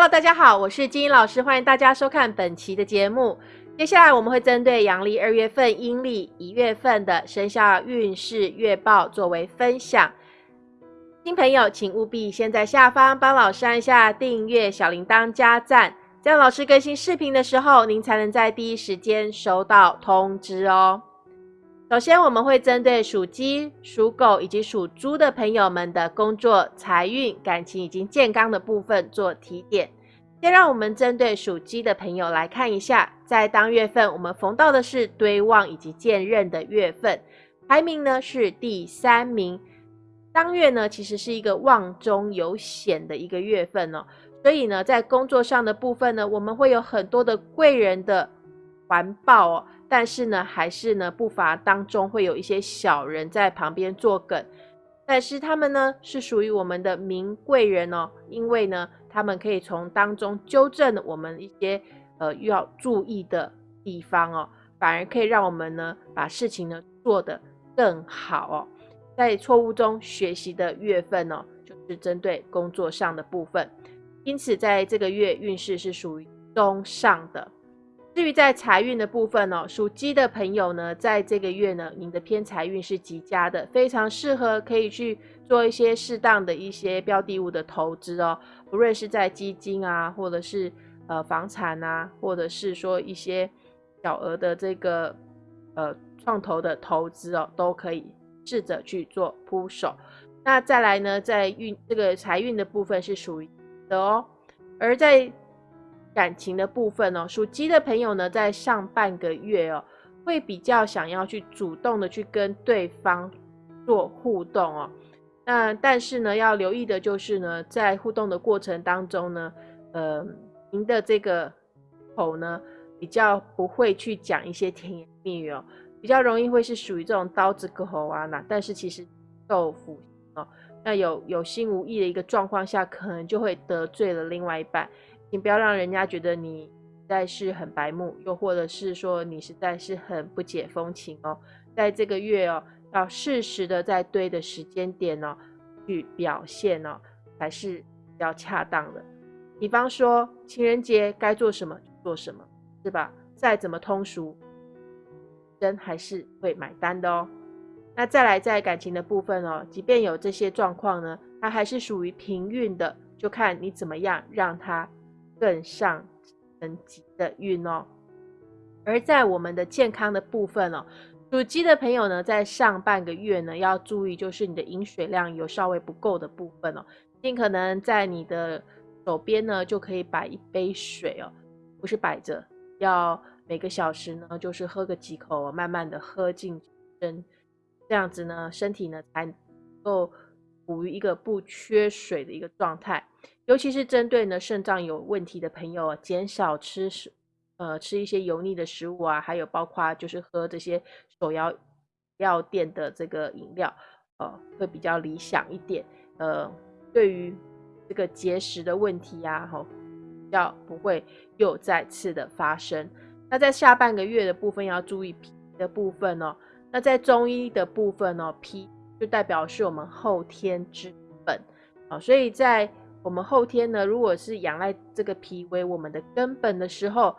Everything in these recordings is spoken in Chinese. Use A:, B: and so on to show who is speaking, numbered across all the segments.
A: Hello，大家好，我是金英老师，欢迎大家收看本期的节目。接下来我们会针对阳历二月份、阴历一月份的生肖运势月报作为分享。新朋友请务必先在下方帮老师按下订阅、小铃铛加赞，这样老师更新视频的时候，您才能在第一时间收到通知哦。首先，我们会针对属鸡、属狗以及属猪的朋友们的工作、财运、感情以及健康的部分做提点。先让我们针对属鸡的朋友来看一下，在当月份我们逢到的是堆旺以及见刃的月份，排名呢是第三名。当月呢其实是一个旺中有险的一个月份哦，所以呢在工作上的部分呢，我们会有很多的贵人的环抱哦。但是呢，还是呢不乏当中会有一些小人在旁边作梗，但是他们呢是属于我们的名贵人哦，因为呢他们可以从当中纠正我们一些呃要注意的地方哦，反而可以让我们呢把事情呢做得更好哦，在错误中学习的月份哦，就是针对工作上的部分，因此在这个月运势是属于中上的。至于在财运的部分哦，属鸡的朋友呢，在这个月呢，您的偏财运是极佳的，非常适合可以去做一些适当的一些标的物的投资哦，不论是在基金啊，或者是呃房产啊，或者是说一些小额的这个呃创投的投资哦，都可以试着去做铺手。那再来呢，在运这个财运的部分是属于的哦，而在感情的部分哦，属鸡的朋友呢，在上半个月哦，会比较想要去主动的去跟对方做互动哦。那但是呢，要留意的就是呢，在互动的过程当中呢，呃，您的这个口呢，比较不会去讲一些甜言蜜语哦，比较容易会是属于这种刀子割喉啊那。但是其实豆腐哦，那有有心无意的一个状况下，可能就会得罪了另外一半。你不要让人家觉得你实在是很白目，又或者是说你实在是很不解风情哦。在这个月哦，要适时的在对的时间点哦去表现哦，才是比较恰当的。比方说情人节该做什么就做什么，是吧？再怎么通俗，人还是会买单的哦。那再来在感情的部分哦，即便有这些状况呢，它还是属于平运的，就看你怎么样让它。更上层级的运哦，而在我们的健康的部分哦，属鸡的朋友呢，在上半个月呢，要注意就是你的饮水量有稍微不够的部分哦，尽可能在你的手边呢，就可以摆一杯水哦，不是摆着，要每个小时呢，就是喝个几口，慢慢的喝进身，这样子呢，身体呢才能够处于一个不缺水的一个状态。尤其是针对呢肾脏有问题的朋友，减少吃食，呃，吃一些油腻的食物啊，还有包括就是喝这些手摇药店的这个饮料，呃，会比较理想一点。呃，对于这个结石的问题呀，哈，要不会又再次的发生。那在下半个月的部分要注意脾的部分哦。那在中医的部分哦，脾就代表是我们后天之本啊，所以在我们后天呢，如果是仰赖这个脾为我们的根本的时候，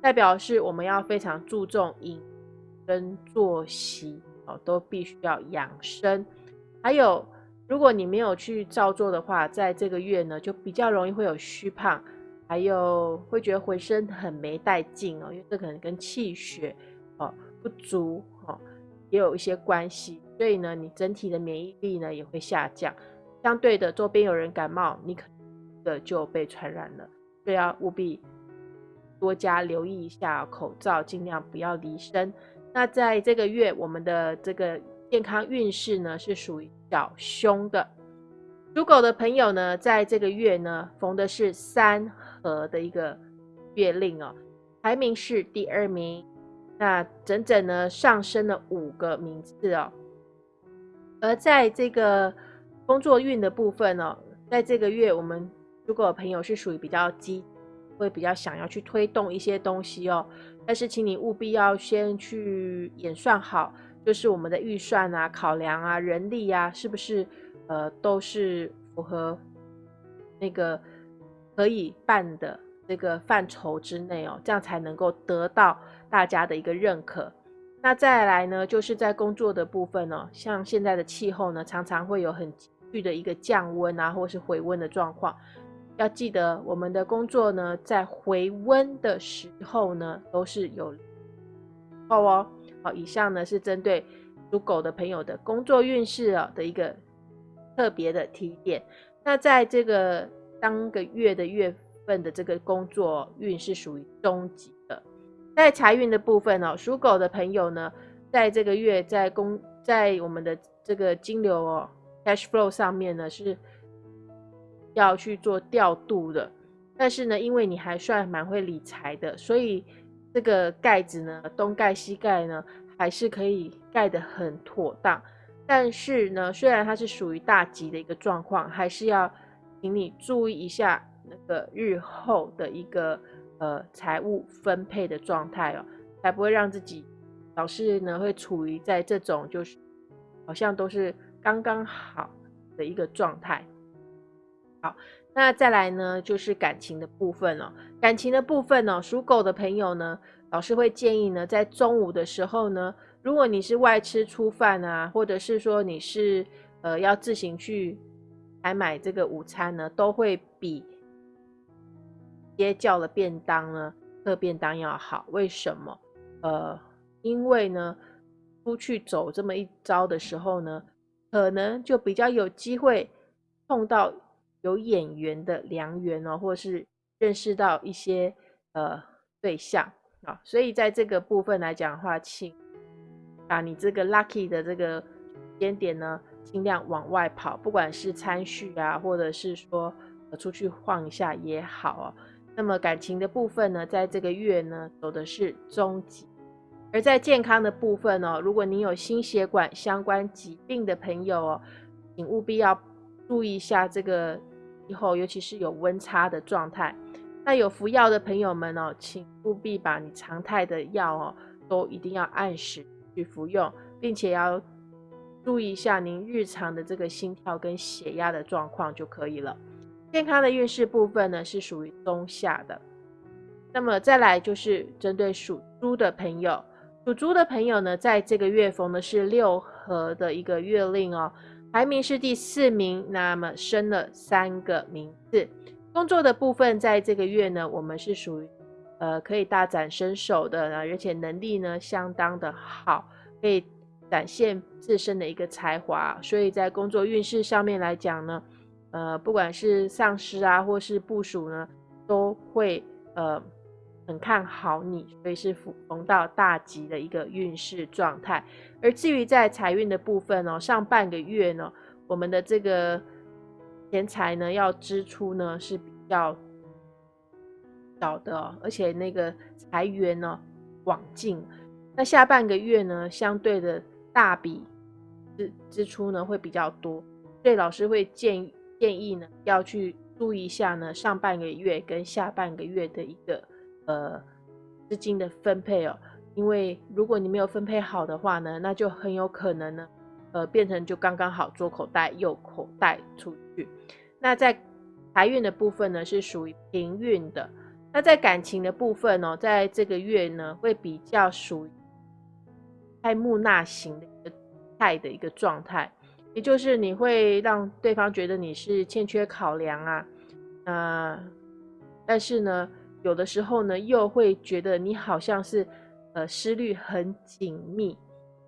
A: 代表是我们要非常注重饮跟作息哦，都必须要养生。还有，如果你没有去照做的话，在这个月呢，就比较容易会有虚胖，还有会觉得浑身很没带劲哦，因为这可能跟气血哦不足哦也有一些关系，所以呢，你整体的免疫力呢也会下降。相对的，周边有人感冒，你可的就被传染了，所以要务必多加留意一下口罩，尽量不要离身。那在这个月，我们的这个健康运势呢是属于小凶的。属狗的朋友呢，在这个月呢逢的是三合的一个月令哦，排名是第二名，那整整呢上升了五个名次哦。而在这个工作运的部分呢，在这个月，我们如果朋友是属于比较积，会比较想要去推动一些东西哦，但是请你务必要先去演算好，就是我们的预算啊、考量啊、人力啊，是不是呃都是符合那个可以办的这个范畴之内哦，这样才能够得到大家的一个认可。那再来呢，就是在工作的部分哦，像现在的气候呢，常常会有很剧的一个降温啊，或是回温的状况。要记得，我们的工作呢，在回温的时候呢，都是有好哦。好，以上呢是针对属狗的朋友的工作运势啊的一个特别的提点。那在这个当个月的月份的这个工作运是属于中级的。在财运的部分哦，属狗的朋友呢，在这个月在工在我们的这个金流哦 cash flow 上面呢是。要去做调度的，但是呢，因为你还算蛮会理财的，所以这个盖子呢，东盖西盖呢，还是可以盖得很妥当。但是呢，虽然它是属于大吉的一个状况，还是要请你注意一下那个日后的一个呃财务分配的状态哦，才不会让自己老是呢会处于在这种就是好像都是刚刚好的一个状态。好，那再来呢，就是感情的部分哦。感情的部分哦，属狗的朋友呢，老师会建议呢，在中午的时候呢，如果你是外吃粗饭啊，或者是说你是呃要自行去来买这个午餐呢，都会比直接叫了便当呢，特便当要好。为什么？呃，因为呢，出去走这么一遭的时候呢，可能就比较有机会碰到。有眼缘的良缘哦，或是认识到一些呃对象啊，所以在这个部分来讲的话，请把你这个 lucky 的这个时间点呢，尽量往外跑，不管是参叙啊，或者是说出去晃一下也好哦。那么感情的部分呢，在这个月呢，走的是中级；而在健康的部分哦，如果您有心血管相关疾病的朋友哦，请务必要注意一下这个。以后，尤其是有温差的状态，那有服药的朋友们哦，请务必把你常态的药哦，都一定要按时去服用，并且要注意一下您日常的这个心跳跟血压的状况就可以了。健康的运势部分呢，是属于中下的。那么再来就是针对属猪的朋友，属猪的朋友呢，在这个月逢的是六合的一个月令哦。排名是第四名，那么升了三个名次。工作的部分，在这个月呢，我们是属于呃可以大展身手的，而且能力呢相当的好，可以展现自身的一个才华。所以在工作运势上面来讲呢，呃，不管是上司啊，或是部署呢，都会呃。很看好你，所以是逢到大吉的一个运势状态。而至于在财运的部分哦，上半个月呢，我们的这个钱财呢要支出呢是比较少的，而且那个财源呢广进。那下半个月呢，相对的大笔支支出呢会比较多，所以老师会建建议呢要去注意一下呢上半个月跟下半个月的一个。呃，资金的分配哦，因为如果你没有分配好的话呢，那就很有可能呢，呃，变成就刚刚好左口袋右口袋出去。那在财运的部分呢，是属于平运的。那在感情的部分呢，在这个月呢，会比较属于爱木纳型的一个态的一个状态，也就是你会让对方觉得你是欠缺考量啊，呃但是呢。有的时候呢，又会觉得你好像是，呃，思虑很紧密，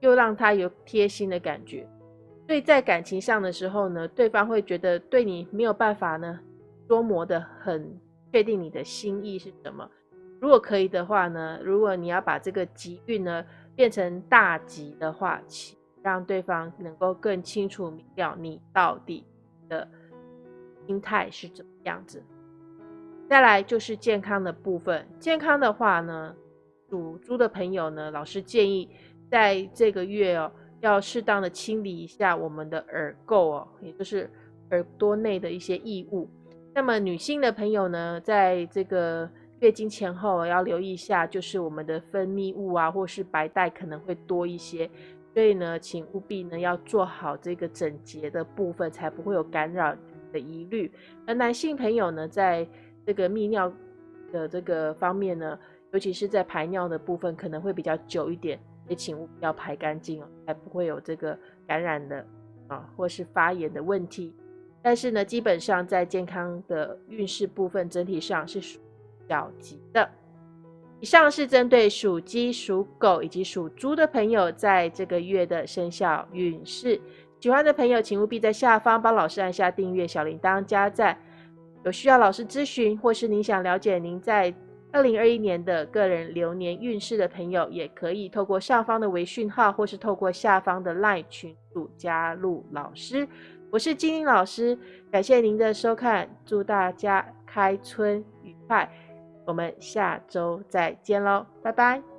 A: 又让他有贴心的感觉。所以在感情上的时候呢，对方会觉得对你没有办法呢，捉摸的很确定你的心意是什么。如果可以的话呢，如果你要把这个吉运呢变成大吉的话，让对方能够更清楚明了你到底的心态是怎么样子。再来就是健康的部分，健康的话呢，属猪的朋友呢，老师建议在这个月哦，要适当的清理一下我们的耳垢哦，也就是耳朵内的一些异物。那么女性的朋友呢，在这个月经前后要留意一下，就是我们的分泌物啊，或是白带可能会多一些，所以呢，请务必呢要做好这个整洁的部分，才不会有感染的疑虑。而男性朋友呢，在这个泌尿的这个方面呢，尤其是在排尿的部分，可能会比较久一点，也请务必要排干净哦，才不会有这个感染的啊，或是发炎的问题。但是呢，基本上在健康的运势部分，整体上是属小吉的。以上是针对属鸡、属狗以及属猪的朋友在这个月的生肖运势。喜欢的朋友，请务必在下方帮老师按下订阅、小铃铛、加赞。有需要老师咨询，或是您想了解您在二零二一年的个人流年运势的朋友，也可以透过上方的微讯号，或是透过下方的 LINE 群组加入老师。我是金玲老师，感谢您的收看，祝大家开春愉快。我们下周再见喽，拜拜。